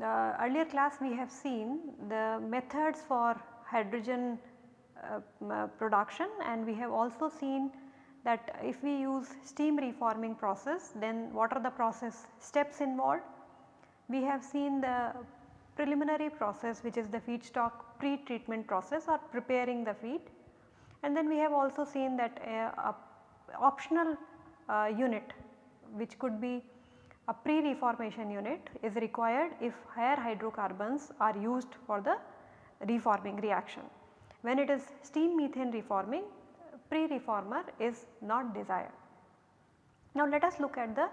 The earlier class we have seen the methods for hydrogen uh, uh, production and we have also seen that if we use steam reforming process then what are the process steps involved. We have seen the preliminary process which is the feedstock pre-treatment process or preparing the feed and then we have also seen that a, a optional uh, unit which could be a pre-reformation unit is required if higher hydrocarbons are used for the reforming reaction. When it is steam methane reforming pre-reformer is not desired. Now let us look at the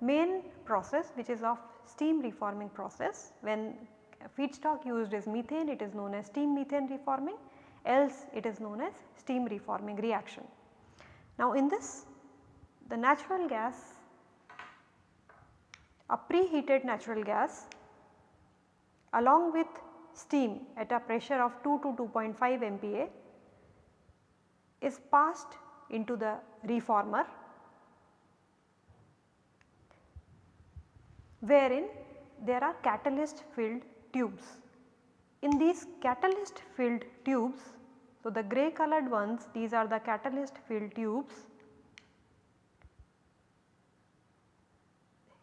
main process which is of steam reforming process. When feedstock used is methane it is known as steam methane reforming else it is known as steam reforming reaction. Now in this the natural gas a preheated natural gas along with steam at a pressure of 2 to 2.5 MPa is passed into the reformer wherein there are catalyst filled tubes. In these catalyst filled tubes, so the grey colored ones these are the catalyst filled tubes.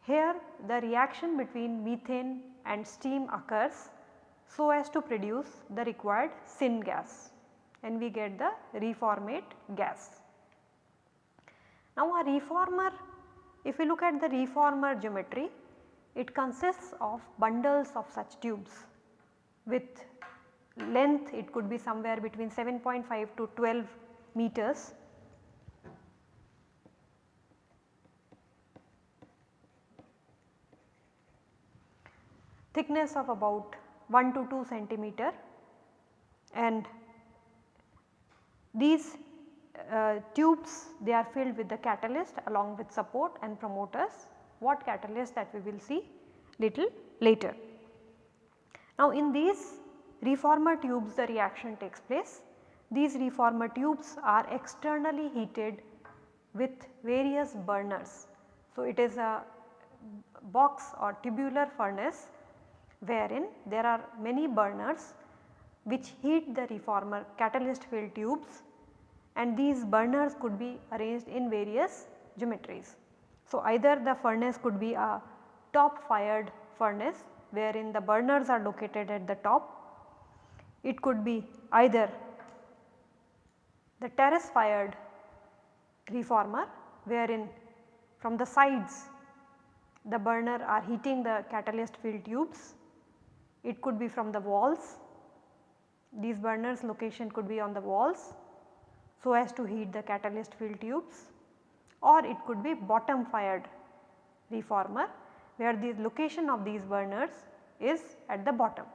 Here the reaction between methane and steam occurs so as to produce the required syngas and we get the reformate gas. Now a reformer if we look at the reformer geometry it consists of bundles of such tubes. With length it could be somewhere between 7.5 to 12 meters. thickness of about 1 to 2 centimeter. And these uh, tubes they are filled with the catalyst along with support and promoters what catalyst that we will see little later. Now in these reformer tubes the reaction takes place. These reformer tubes are externally heated with various burners. So it is a box or tubular furnace wherein there are many burners which heat the reformer catalyst filled tubes and these burners could be arranged in various geometries. So, either the furnace could be a top fired furnace wherein the burners are located at the top. It could be either the terrace fired reformer wherein from the sides the burner are heating the catalyst filled tubes. It could be from the walls, these burners location could be on the walls so as to heat the catalyst filled tubes or it could be bottom fired reformer where the location of these burners is at the bottom.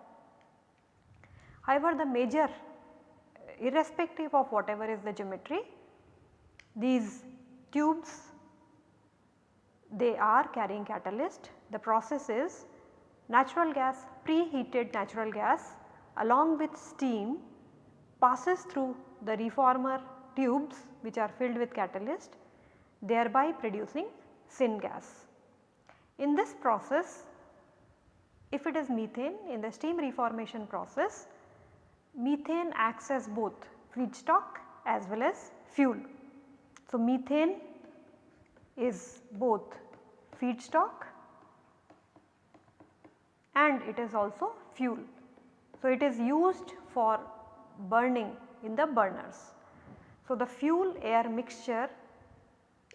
However, the major uh, irrespective of whatever is the geometry these tubes they are carrying catalyst. The process is natural gas preheated natural gas along with steam passes through the reformer tubes which are filled with catalyst thereby producing syngas. In this process if it is methane in the steam reformation process methane acts as both feedstock as well as fuel. So, methane is both feedstock and it is also fuel. So, it is used for burning in the burners. So, the fuel air mixture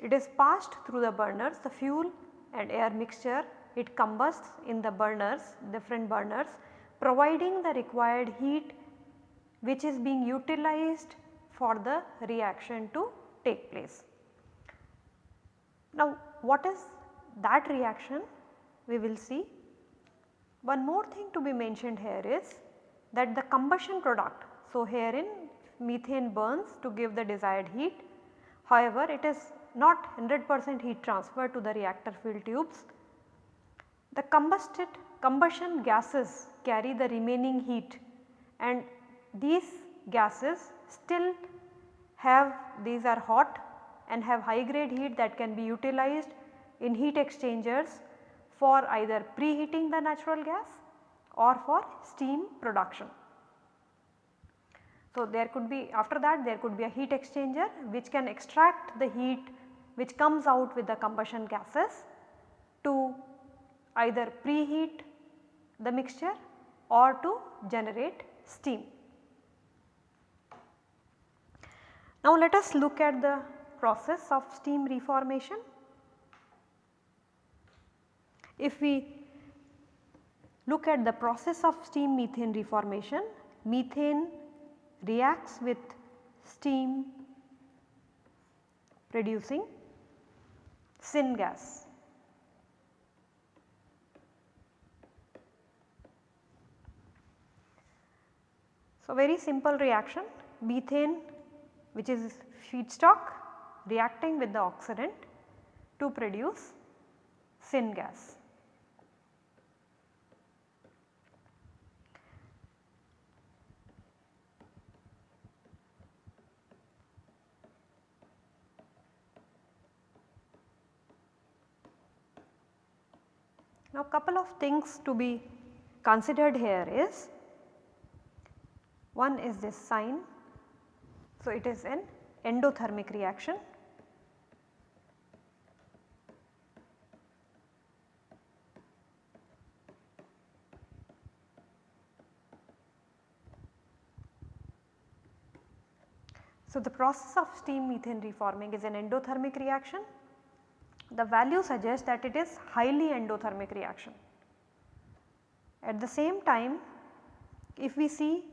it is passed through the burners the fuel and air mixture it combusts in the burners different burners providing the required heat which is being utilized for the reaction to take place. Now what is that reaction we will see. One more thing to be mentioned here is that the combustion product. So herein methane burns to give the desired heat. However, it is not 100 percent heat transfer to the reactor fuel tubes. The combusted combustion gases carry the remaining heat and these gases still have these are hot and have high grade heat that can be utilized in heat exchangers for either preheating the natural gas or for steam production. So, there could be after that there could be a heat exchanger which can extract the heat which comes out with the combustion gases to either preheat the mixture or to generate steam. Now let us look at the process of steam reformation. If we look at the process of steam methane reformation, methane reacts with steam producing syngas. So, very simple reaction methane which is feedstock reacting with the oxidant to produce syngas. Now couple of things to be considered here is one is this sign. So, it is an endothermic reaction. So, the process of steam methane reforming is an endothermic reaction the value suggests that it is highly endothermic reaction. At the same time if we see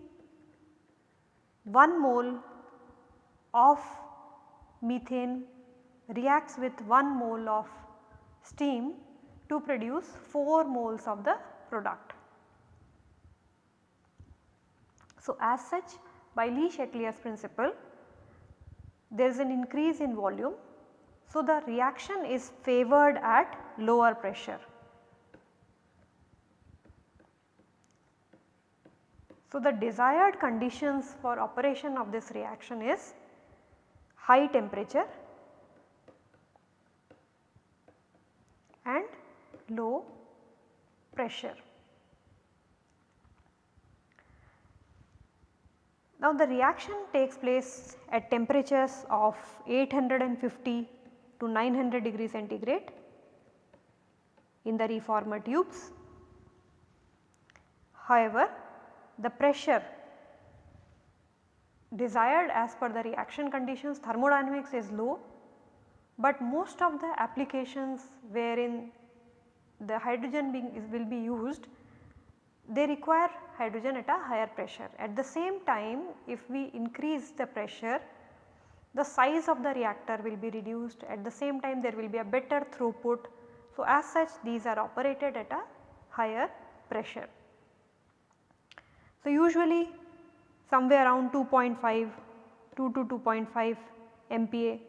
1 mole of methane reacts with 1 mole of steam to produce 4 moles of the product. So, as such by Le-Chatelier's principle there is an increase in volume so, the reaction is favored at lower pressure. So, the desired conditions for operation of this reaction is high temperature and low pressure. Now the reaction takes place at temperatures of 850 to 900 degree centigrade in the reformer tubes. However, the pressure desired as per the reaction conditions thermodynamics is low, but most of the applications wherein the hydrogen being is will be used they require hydrogen at a higher pressure. At the same time if we increase the pressure the size of the reactor will be reduced at the same time there will be a better throughput. So, as such these are operated at a higher pressure. So, usually somewhere around 2.5 2 to 2.5 MPa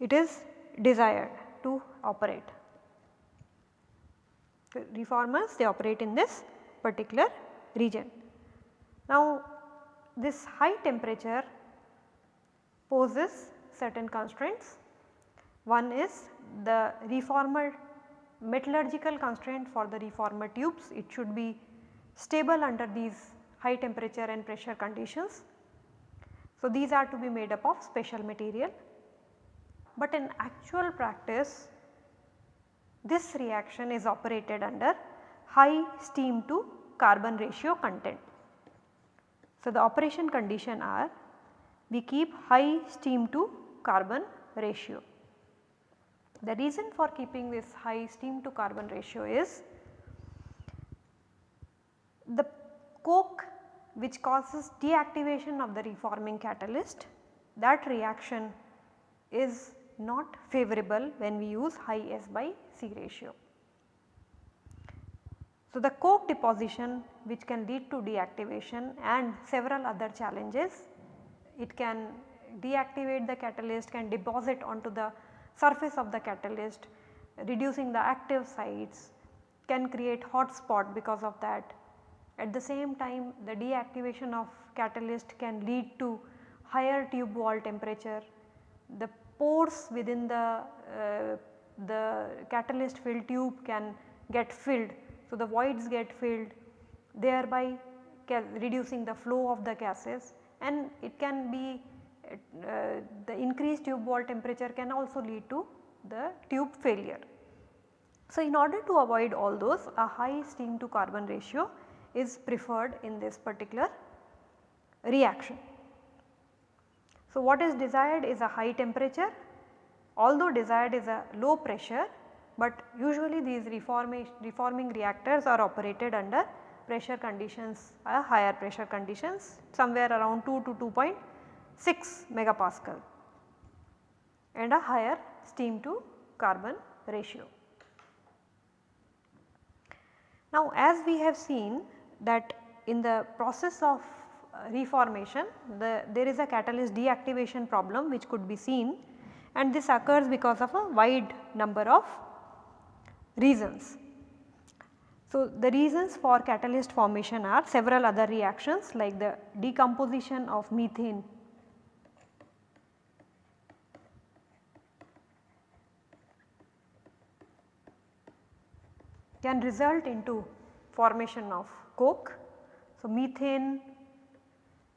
it is desired to operate. The reformers they operate in this particular region. Now this high temperature poses certain constraints. One is the reformer metallurgical constraint for the reformer tubes, it should be stable under these high temperature and pressure conditions. So, these are to be made up of special material, but in actual practice this reaction is operated under high steam to carbon ratio content. So, the operation condition are we keep high steam to carbon ratio. The reason for keeping this high steam to carbon ratio is the coke which causes deactivation of the reforming catalyst that reaction is not favorable when we use high S by C ratio. So, the coke deposition which can lead to deactivation and several other challenges, it can deactivate the catalyst can deposit onto the surface of the catalyst reducing the active sites can create hot spot because of that. At the same time the deactivation of catalyst can lead to higher tube wall temperature. The pores within the, uh, the catalyst filled tube can get filled. So, the voids get filled thereby reducing the flow of the gases and it can be uh, the increased tube wall temperature can also lead to the tube failure. So, in order to avoid all those a high steam to carbon ratio is preferred in this particular reaction. So, what is desired is a high temperature although desired is a low pressure, but usually these reforming reactors are operated under pressure conditions a higher pressure conditions somewhere around 2 to 2.6 megapascal and a higher steam to carbon ratio. Now as we have seen that in the process of uh, reformation the, there is a catalyst deactivation problem which could be seen and this occurs because of a wide number of reasons. So, the reasons for catalyst formation are several other reactions like the decomposition of methane can result into formation of coke. So, methane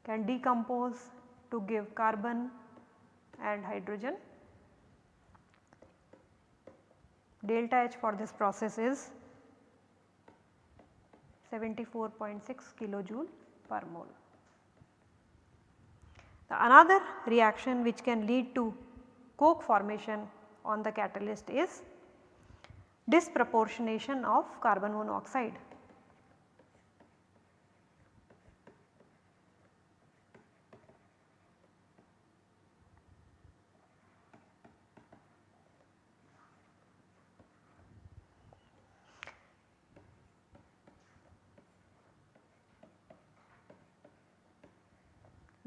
can decompose to give carbon and hydrogen. Delta H for this process is 74.6 kilojoule per mole. The another reaction which can lead to coke formation on the catalyst is disproportionation of carbon monoxide.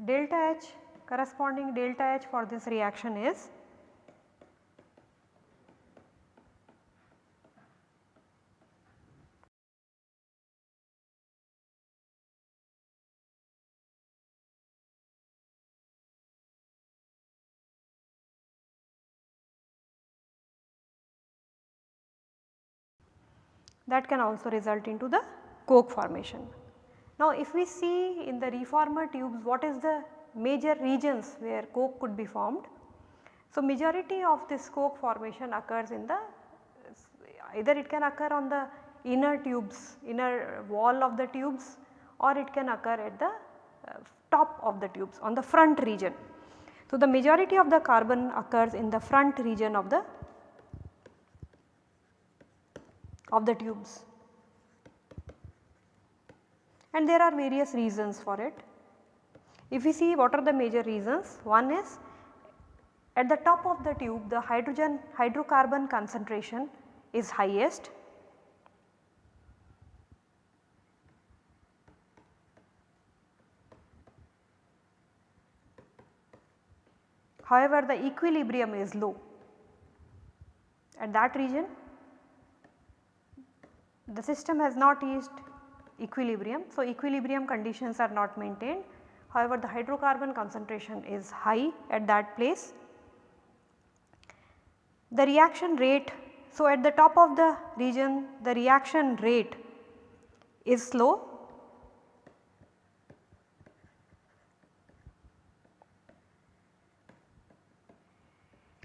Delta H corresponding delta H for this reaction is that can also result into the coke formation. Now if we see in the reformer tubes what is the major regions where coke could be formed. So majority of this coke formation occurs in the either it can occur on the inner tubes inner wall of the tubes or it can occur at the uh, top of the tubes on the front region. So the majority of the carbon occurs in the front region of the of the tubes and there are various reasons for it. If we see what are the major reasons, one is at the top of the tube the hydrogen hydrocarbon concentration is highest. However, the equilibrium is low at that region the system has not reached equilibrium. So, equilibrium conditions are not maintained however, the hydrocarbon concentration is high at that place. The reaction rate, so at the top of the region the reaction rate is slow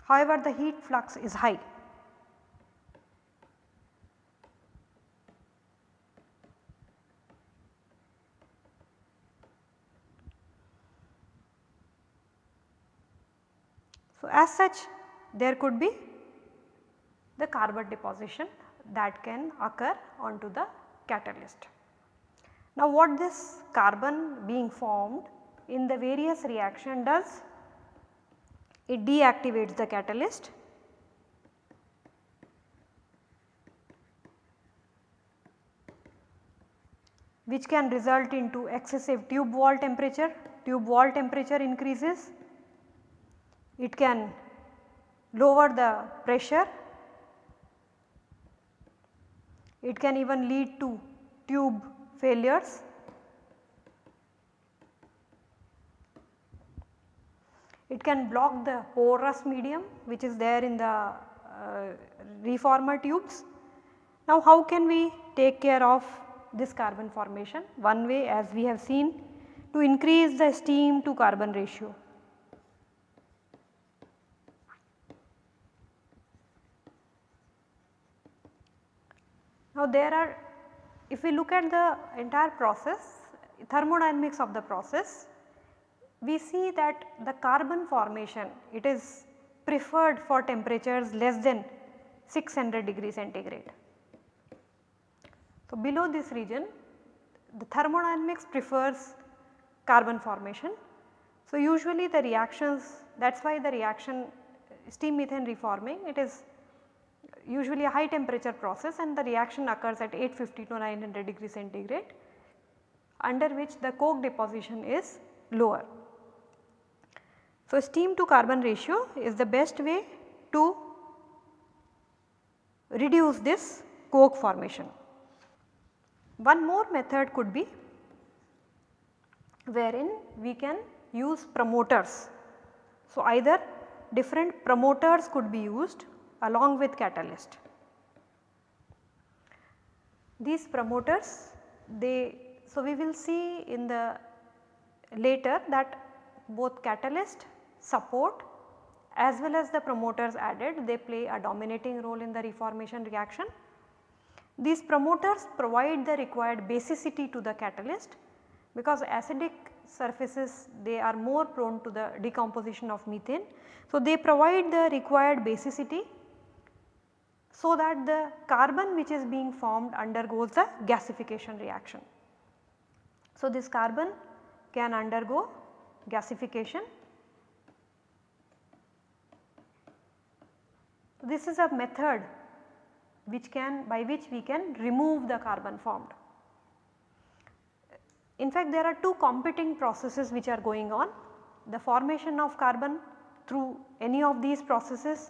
however, the heat flux is high. So, as such there could be the carbon deposition that can occur onto the catalyst. Now what this carbon being formed in the various reaction does? It deactivates the catalyst which can result into excessive tube wall temperature, tube wall temperature increases it can lower the pressure. It can even lead to tube failures. It can block the porous medium which is there in the uh, reformer tubes. Now how can we take care of this carbon formation? One way as we have seen to increase the steam to carbon ratio. Now there are if we look at the entire process thermodynamics of the process we see that the carbon formation it is preferred for temperatures less than 600 degree centigrade. So, below this region the thermodynamics prefers carbon formation. So, usually the reactions that is why the reaction steam methane reforming it is usually a high temperature process and the reaction occurs at 850 to 900 degree centigrade under which the coke deposition is lower. So, steam to carbon ratio is the best way to reduce this coke formation. One more method could be wherein we can use promoters. So, either different promoters could be used along with catalyst. These promoters they so we will see in the later that both catalyst support as well as the promoters added they play a dominating role in the reformation reaction. These promoters provide the required basicity to the catalyst because acidic surfaces they are more prone to the decomposition of methane. So, they provide the required basicity so that the carbon which is being formed undergoes the gasification reaction. So, this carbon can undergo gasification This is a method which can by which we can remove the carbon formed. In fact, there are two competing processes which are going on the formation of carbon through any of these processes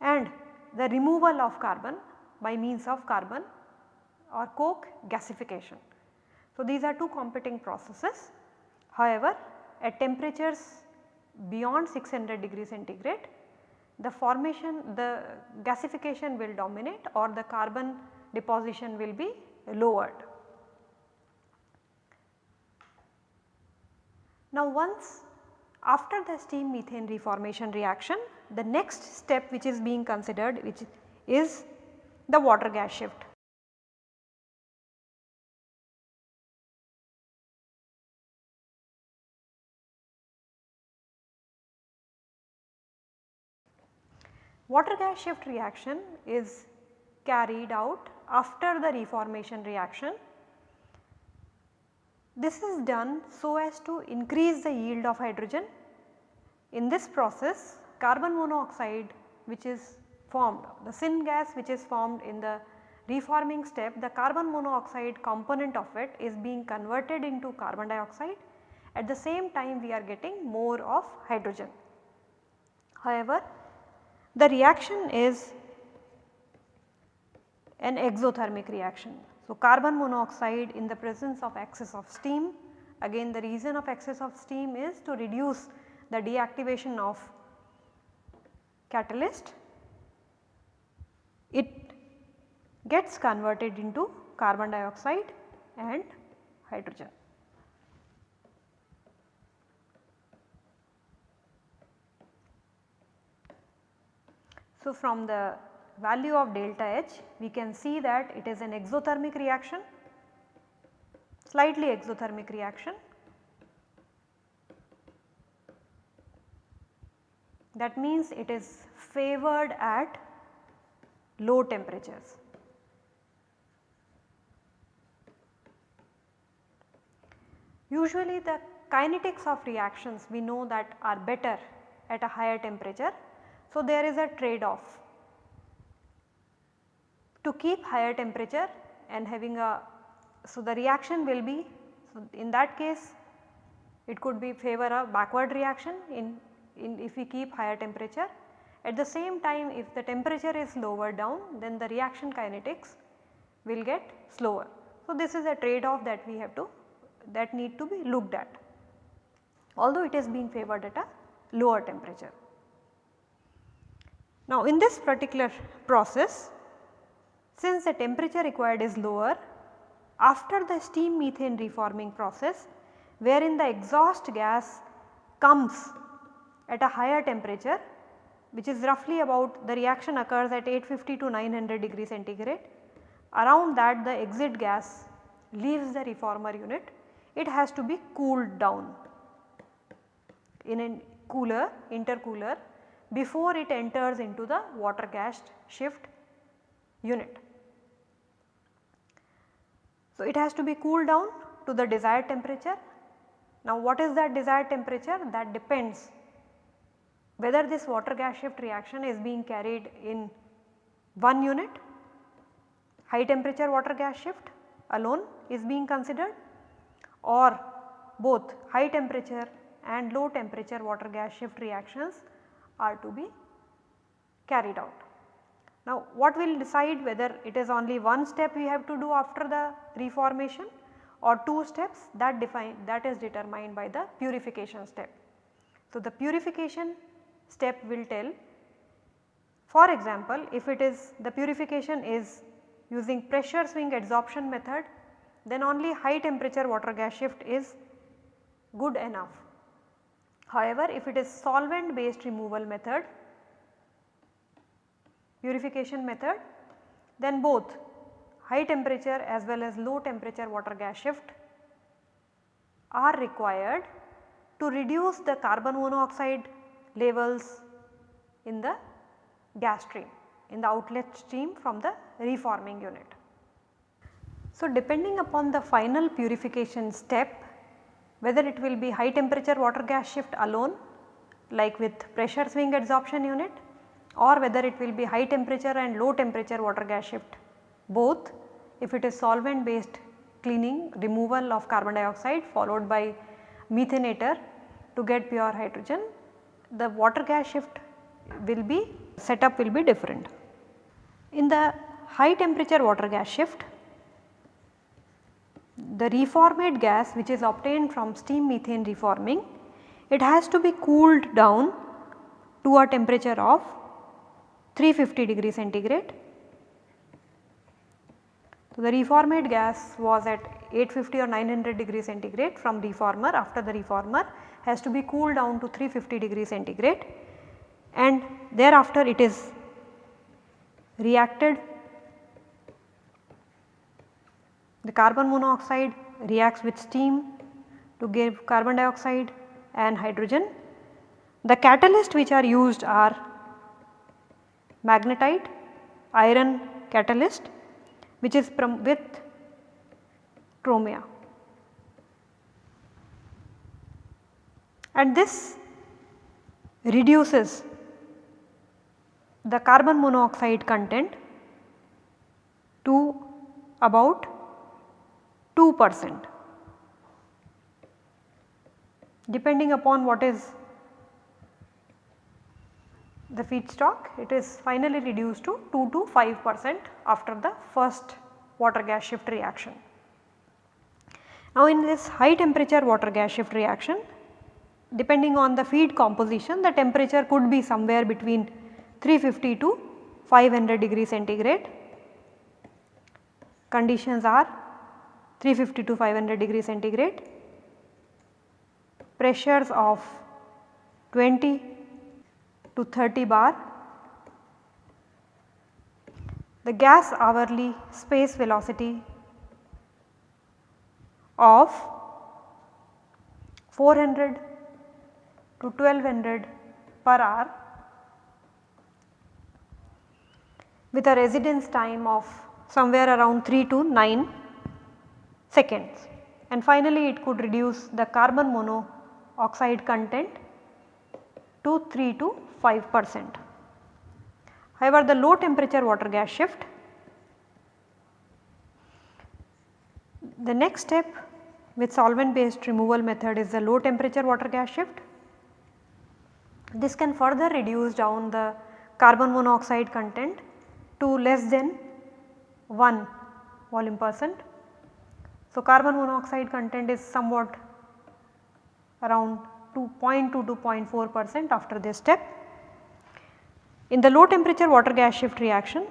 and the removal of carbon by means of carbon or coke gasification. So, these are two competing processes. However, at temperatures beyond 600 degree centigrade the formation the gasification will dominate or the carbon deposition will be lowered. Now once after the steam methane reformation reaction the next step which is being considered which is the water gas shift. Water gas shift reaction is carried out after the reformation reaction. This is done so as to increase the yield of hydrogen. In this process carbon monoxide which is formed, the syn gas which is formed in the reforming step, the carbon monoxide component of it is being converted into carbon dioxide. At the same time we are getting more of hydrogen. However, the reaction is an exothermic reaction. So, carbon monoxide in the presence of excess of steam again the reason of excess of steam is to reduce the deactivation of catalyst. It gets converted into carbon dioxide and hydrogen. So, from the value of delta H we can see that it is an exothermic reaction, slightly exothermic reaction that means it is favored at low temperatures. Usually the kinetics of reactions we know that are better at a higher temperature so, there is a trade off to keep higher temperature and having a so the reaction will be so in that case it could be favor a backward reaction in in if we keep higher temperature. At the same time if the temperature is lower down then the reaction kinetics will get slower. So, this is a trade off that we have to that need to be looked at although it is being favored at a lower temperature. Now, in this particular process since the temperature required is lower after the steam methane reforming process wherein the exhaust gas comes at a higher temperature which is roughly about the reaction occurs at 850 to 900 degree centigrade. Around that the exit gas leaves the reformer unit, it has to be cooled down in a cooler intercooler before it enters into the water gas shift unit. So, it has to be cooled down to the desired temperature. Now, what is that desired temperature? That depends whether this water gas shift reaction is being carried in one unit, high temperature water gas shift alone is being considered or both high temperature and low temperature water gas shift reactions are to be carried out. Now what will decide whether it is only one step we have to do after the reformation or two steps that define that is determined by the purification step. So the purification step will tell for example if it is the purification is using pressure swing adsorption method then only high temperature water gas shift is good enough. However, if it is solvent based removal method purification method then both high temperature as well as low temperature water gas shift are required to reduce the carbon monoxide levels in the gas stream in the outlet stream from the reforming unit. So, depending upon the final purification step whether it will be high temperature water gas shift alone like with pressure swing adsorption unit or whether it will be high temperature and low temperature water gas shift both if it is solvent based cleaning removal of carbon dioxide followed by methanator to get pure hydrogen the water gas shift will be setup will be different. In the high temperature water gas shift the reformate gas which is obtained from steam methane reforming it has to be cooled down to a temperature of 350 degree centigrade. So, the reformate gas was at 850 or 900 degree centigrade from reformer after the reformer has to be cooled down to 350 degree centigrade and thereafter it is reacted the carbon monoxide reacts with steam to give carbon dioxide and hydrogen. The catalyst which are used are magnetite, iron catalyst which is with chromia. And this reduces the carbon monoxide content to about 2 percent depending upon what is the feedstock it is finally reduced to 2 to 5 percent after the first water gas shift reaction. Now in this high temperature water gas shift reaction depending on the feed composition the temperature could be somewhere between 350 to 500 degree centigrade. Conditions are 350 to 500 degree centigrade, pressures of 20 to 30 bar, the gas hourly space velocity of 400 to 1200 per hour with a residence time of somewhere around 3 to 9 seconds and finally it could reduce the carbon monoxide content to 3 to 5 percent. However, the low temperature water gas shift, the next step with solvent based removal method is the low temperature water gas shift. This can further reduce down the carbon monoxide content to less than 1 volume percent. So, carbon monoxide content is somewhat around 2.2 to 0.4 percent after this step. In the low temperature water gas shift reaction,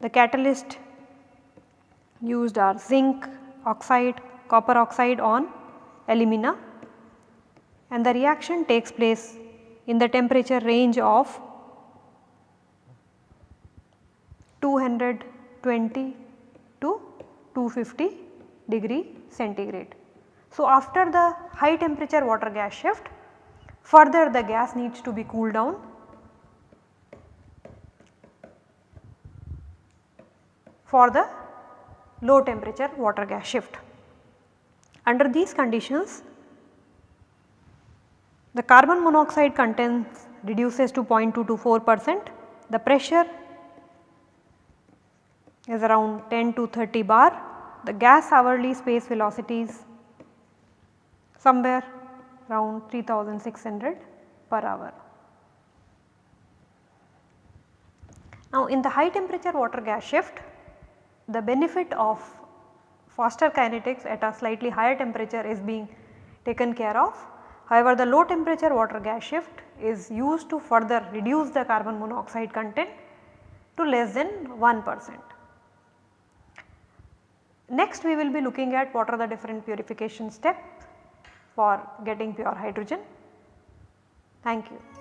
the catalyst used are zinc oxide, copper oxide on alumina and the reaction takes place in the temperature range of 220 to 250 degree centigrade. So, after the high temperature water gas shift further the gas needs to be cooled down for the low temperature water gas shift. Under these conditions the carbon monoxide contents reduces to 0.2 to 4 percent, the pressure is around 10 to 30 bar, the gas hourly space velocities somewhere around 3600 per hour. Now in the high temperature water gas shift the benefit of faster kinetics at a slightly higher temperature is being taken care of. However, the low temperature water gas shift is used to further reduce the carbon monoxide content to less than 1 percent. Next we will be looking at what are the different purification steps for getting pure hydrogen. Thank you.